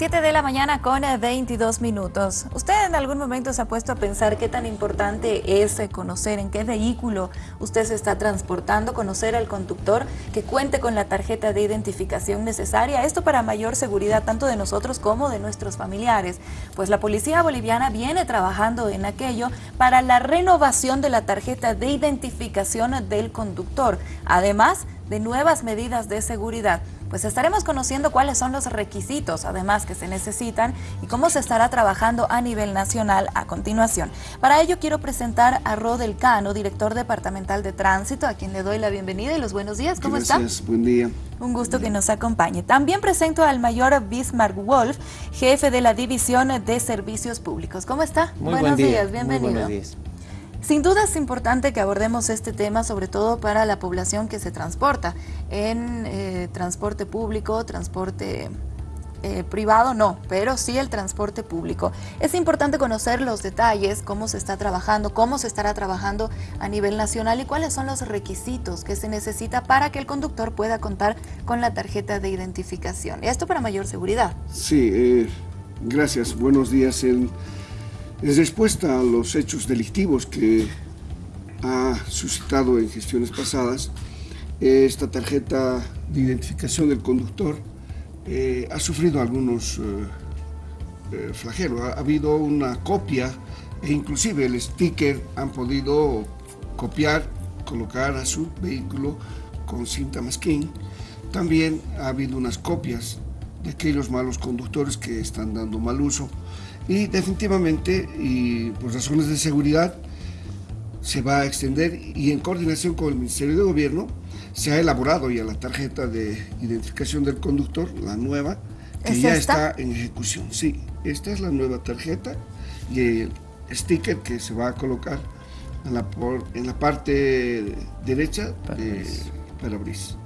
7 de la mañana con 22 eh, minutos. ¿Usted en algún momento se ha puesto a pensar qué tan importante es eh, conocer en qué vehículo usted se está transportando, conocer al conductor que cuente con la tarjeta de identificación necesaria? Esto para mayor seguridad tanto de nosotros como de nuestros familiares. Pues la policía boliviana viene trabajando en aquello para la renovación de la tarjeta de identificación del conductor, además de nuevas medidas de seguridad pues estaremos conociendo cuáles son los requisitos además que se necesitan y cómo se estará trabajando a nivel nacional a continuación. Para ello quiero presentar a Rodel Cano, director departamental de tránsito, a quien le doy la bienvenida y los buenos días. ¿Cómo está? Gracias, buen día. Un gusto que nos acompañe. También presento al mayor Bismarck Wolf, jefe de la División de Servicios Públicos. ¿Cómo está? Muy buenos días, bienvenido. Muy buenos días. Sin duda es importante que abordemos este tema, sobre todo para la población que se transporta en eh, transporte público, transporte eh, privado no, pero sí el transporte público. Es importante conocer los detalles, cómo se está trabajando, cómo se estará trabajando a nivel nacional y cuáles son los requisitos que se necesita para que el conductor pueda contar con la tarjeta de identificación. Esto para mayor seguridad. Sí, eh, gracias. Buenos días. El en respuesta a los hechos delictivos que ha suscitado en gestiones pasadas, esta tarjeta de identificación del conductor eh, ha sufrido algunos eh, eh, flagelos. Ha, habido una copia e inclusive el sticker han podido copiar, colocar a su vehículo con cinta masking. También ha habido unas copias de aquellos malos conductores que están dando mal uso y definitivamente, y por razones de seguridad, se va a extender y en coordinación con el Ministerio de Gobierno se ha elaborado ya la tarjeta de identificación del conductor, la nueva, que ya está en ejecución. Sí, esta es la nueva tarjeta y el sticker que se va a colocar en la, en la parte derecha del parabrisas.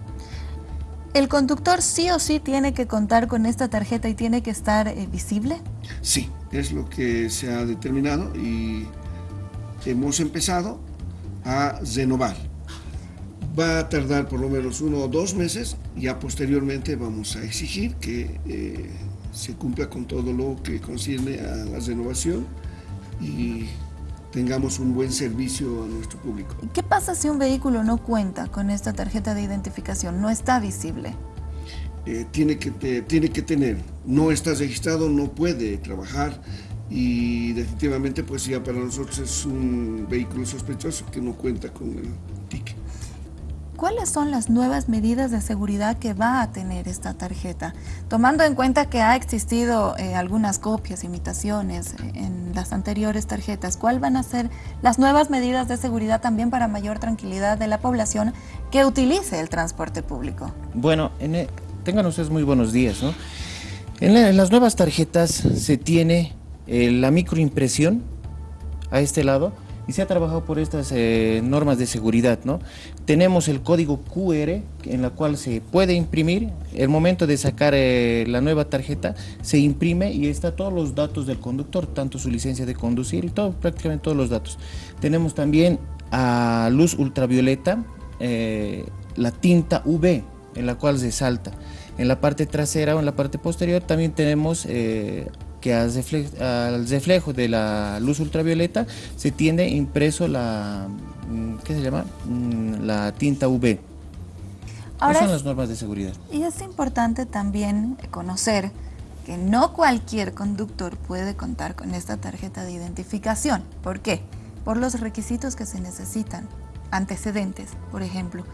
¿El conductor sí o sí tiene que contar con esta tarjeta y tiene que estar eh, visible? Sí, es lo que se ha determinado y hemos empezado a renovar. Va a tardar por lo menos uno o dos meses, ya posteriormente vamos a exigir que eh, se cumpla con todo lo que concierne a la renovación y tengamos un buen servicio a nuestro público. ¿Qué pasa si un vehículo no cuenta con esta tarjeta de identificación, no está visible? Eh, tiene, que tiene que tener, no está registrado, no puede trabajar y definitivamente pues ya para nosotros es un vehículo sospechoso que no cuenta con el ticket. ¿Cuáles son las nuevas medidas de seguridad que va a tener esta tarjeta? Tomando en cuenta que ha existido eh, algunas copias, imitaciones eh, en las anteriores tarjetas, ¿cuáles van a ser las nuevas medidas de seguridad también para mayor tranquilidad de la población que utilice el transporte público? Bueno, e, tengan ustedes muy buenos días. ¿no? En, las nuevas tarjetas se tiene eh, la microimpresión a este lado, y se ha trabajado por estas eh, normas de seguridad. ¿no? Tenemos el código QR en la cual se puede imprimir, el momento de sacar eh, la nueva tarjeta se imprime y está todos los datos del conductor, tanto su licencia de conducir y todo, prácticamente todos los datos. Tenemos también a luz ultravioleta, la tinta UV en la cual se salta. En la parte trasera o en la parte posterior también tenemos que al reflejo, de la luz ultravioleta se tiene impreso la, mm, ¿qué se llama? Mm, la tinta UV. Ahora son las normas de seguridad. Y es importante también conocer que no cualquier conductor puede contar con esta tarjeta de identificación. ¿Por qué? Por los requisitos que se necesitan. Antecedentes, por ejemplo.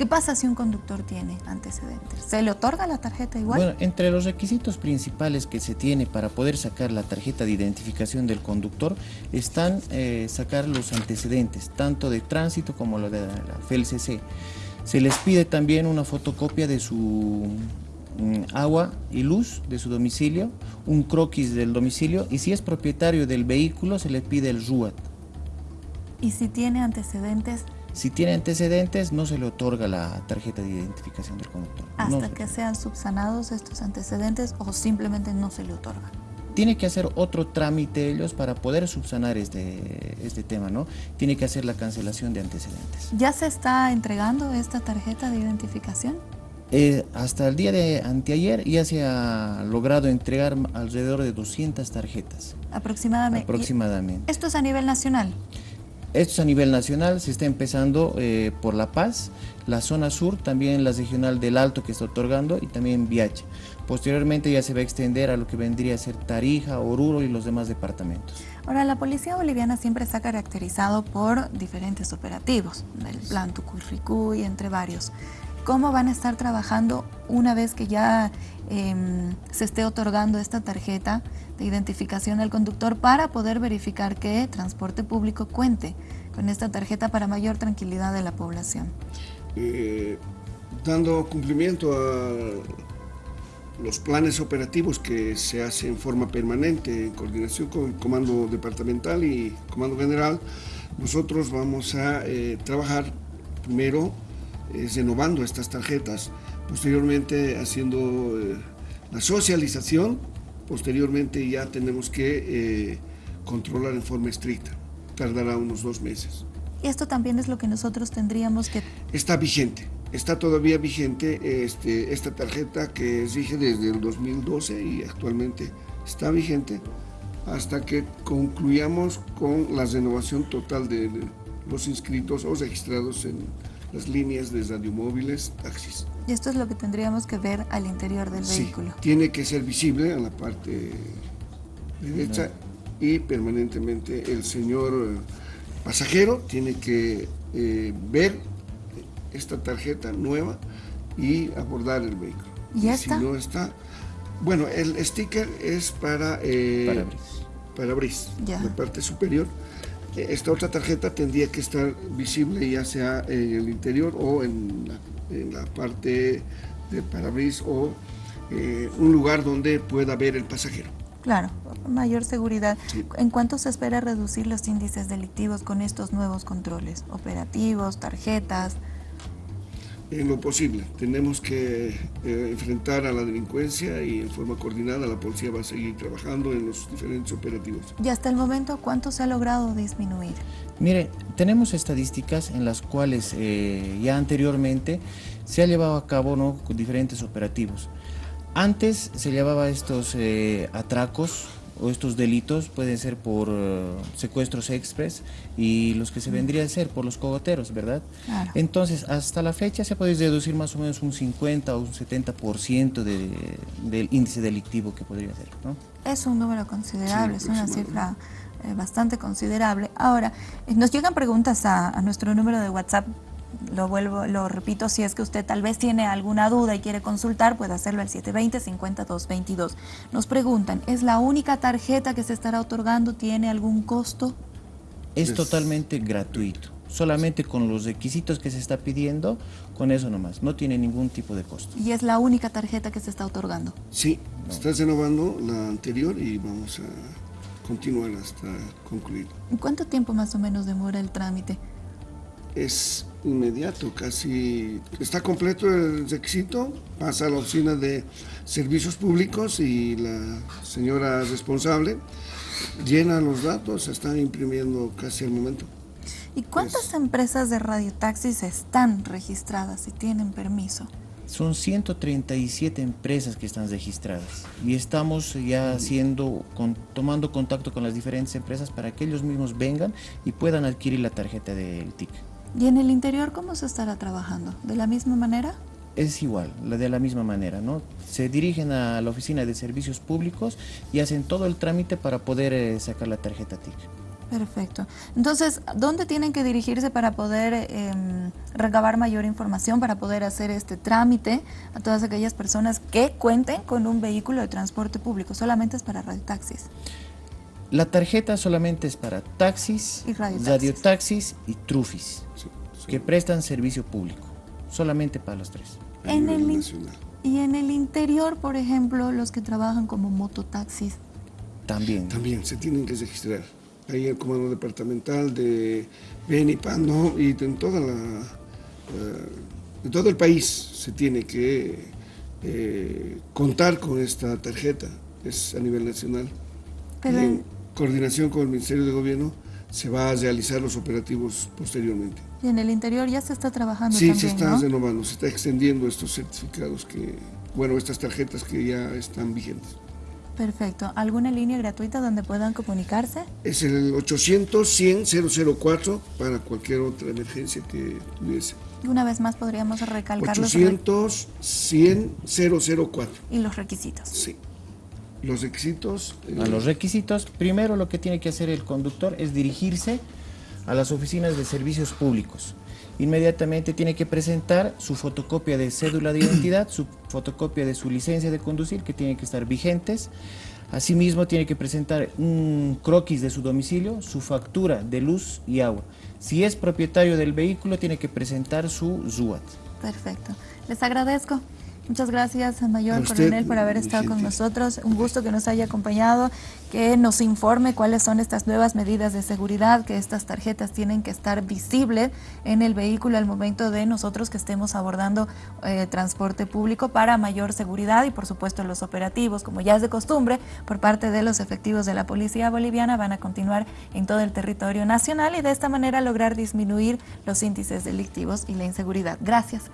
¿Qué pasa si un conductor tiene antecedentes? ¿Se le otorga la tarjeta igual? Bueno, entre los requisitos principales que se tiene para poder sacar la tarjeta de identificación del conductor están eh, sacar los antecedentes, tanto de tránsito como lo de la FELCC. Se les pide también una fotocopia de su mm, agua y luz de su domicilio, un croquis del domicilio y si es propietario del vehículo se le pide el RUAT. ¿Y si tiene antecedentes si tiene antecedentes, no se le otorga la tarjeta de identificación del conductor. ¿Hasta que sean subsanados estos antecedentes o simplemente no se le otorga? Tiene que hacer otro trámite ellos para poder subsanar este, este tema, ¿no? Tiene que hacer la cancelación de antecedentes. ¿Ya se está entregando esta tarjeta de identificación? Eh, hasta el día de anteayer ya se ha logrado entregar alrededor de 200 tarjetas. Aproximadamente. Aproximadamente. ¿Esto es a nivel nacional? Esto es a nivel nacional, se está empezando eh, por La Paz, la zona sur, también la regional del Alto que está otorgando y también Viache. Posteriormente ya se va a extender a lo que vendría a ser Tarija, Oruro y los demás departamentos. Ahora, la policía boliviana siempre ha caracterizado por diferentes operativos, el plan y entre varios. ¿Cómo van a estar trabajando una vez que ya em, se esté otorgando esta tarjeta de identificación al conductor para poder verificar que transporte público cuente con esta tarjeta para mayor tranquilidad de la población? Eh, dando cumplimiento a los planes operativos que se hacen en forma permanente en coordinación con el Comando Departamental y Comando General, nosotros vamos a eh, trabajar primero renovando estas tarjetas, posteriormente haciendo eh, la socialización, posteriormente ya tenemos que eh, controlar en forma estricta, tardará unos dos meses. Y esto también es lo que nosotros tendríamos que... Está vigente, está todavía vigente este, esta tarjeta que exige desde el 2012 y actualmente está vigente hasta que concluyamos con la renovación total de los inscritos o registrados en las líneas de radiomóviles, taxis. Y esto es lo que tendríamos que ver al interior del sí, vehículo. Tiene que ser visible en la parte derecha y permanentemente el señor eh, pasajero tiene que eh, ver esta tarjeta nueva y abordar el vehículo. ¿Y, esta? Si no está, bueno, el sticker es para eh, para bris, la parte superior esta otra tarjeta tendría que estar visible ya sea en el interior o en la, parte de parabris o eh, un lugar donde pueda ver el pasajero. Claro, mayor seguridad. ¿En cuánto se espera reducir los índices delictivos con estos nuevos controles? Operativos, tarjetas, en lo posible. Tenemos que eh, enfrentar a la delincuencia y en forma coordinada la policía va a seguir trabajando en los diferentes operativos. ¿Y hasta el momento cuánto se ha logrado disminuir? Mire, tenemos estadísticas en las cuales eh, ya anteriormente se ha llevado a cabo ¿no? diferentes operativos. Antes se llevaba estos eh, atracos o estos delitos pueden ser por eh, secuestros express y los que se vendría a ser por los cogoteros, ¿verdad? Entonces, hasta la fecha se puede deducir más o menos un 50 o un 70% de, del índice delictivo que podría ser, ¿no? Es un número considerable, es una cifra eh, bastante considerable. Ahora, eh, nos llegan preguntas a, a nuestro número de WhatsApp lo vuelvo, lo repito, si es que usted tal vez tiene alguna duda y quiere consultar, puede hacerlo al 720-5222. Nos preguntan, ¿es la única tarjeta que se estará otorgando? ¿Tiene algún costo? Es totalmente gratuito, solamente con los requisitos que se está pidiendo, con eso nomás, no tiene ningún tipo de costo. ¿Y es la única tarjeta que se está otorgando? Sí, está renovando la anterior y vamos a continuar hasta concluir. ¿Cuánto tiempo más o menos demora el trámite? es inmediato, casi está completo el requisito, pasa a la oficina de servicios públicos y la señora responsable llena los datos, se están imprimiendo casi al momento. ¿Y cuántas empresas de radiotaxis están registradas y tienen permiso? Son 137 empresas que están registradas y estamos ya haciendo, tomando contacto con las diferentes empresas para que ellos mismos vengan y puedan adquirir la tarjeta del TIC. ¿Y en el interior cómo se estará trabajando? ¿De la misma manera? Es igual, de la misma manera, ¿no? Se dirigen a la oficina de servicios públicos y hacen todo el trámite para poder eh, sacar la tarjeta TIC. Perfecto. Entonces, ¿dónde tienen que dirigirse para poder em, recabar mayor información, para poder hacer este trámite a todas aquellas personas que cuenten con un vehículo de transporte público? Solamente es para radiotaxis. La tarjeta solamente es para taxis, y radiotaxis. y trufis, que prestan servicio público. Solamente para los tres. En el, y en el interior, por ejemplo, los que trabajan como mototaxis. También. También se tienen que registrar. Ahí el comando departamental de Benipando y en toda la, eh, en todo el país se tiene que eh, contar con esta tarjeta. Es a nivel nacional. Pero, coordinación con el Ministerio de Gobierno se va a realizar los operativos posteriormente. Y en el interior ya se está trabajando sí, también, se está ¿no? renovando, se está extendiendo estos certificados que, bueno, estas tarjetas que ya están vigentes. Perfecto. ¿Alguna línea gratuita donde puedan comunicarse? Es el 800-100-004 para cualquier otra emergencia que tuviese. Y una vez más podríamos recalcar los, 800-100-004. y los requisitos. Sí. Los requisitos. eh, A los requisitos, primero lo que tiene que hacer el conductor es dirigirse a las oficinas de servicios públicos. Inmediatamente tiene que presentar su fotocopia de cédula de identidad, su fotocopia de su licencia de conducir, que tienen que estar vigentes. Asimismo, tiene que presentar un croquis de su domicilio, su factura de luz y agua. Si es propietario del vehículo, tiene que presentar su ZUAT. Perfecto. Les agradezco. Muchas gracias, Mayor usted, Coronel, por haber estado con nosotros. Un gusto que nos haya acompañado, que nos informe cuáles son estas nuevas medidas de seguridad, que estas tarjetas tienen que estar visibles en el vehículo al momento de nosotros que estemos abordando eh, transporte público para mayor seguridad y, por supuesto, los operativos, como ya es de costumbre, por parte de los efectivos de la Policía Boliviana, van a continuar en todo el territorio nacional y de esta manera lograr disminuir los índices delictivos y la inseguridad. Gracias.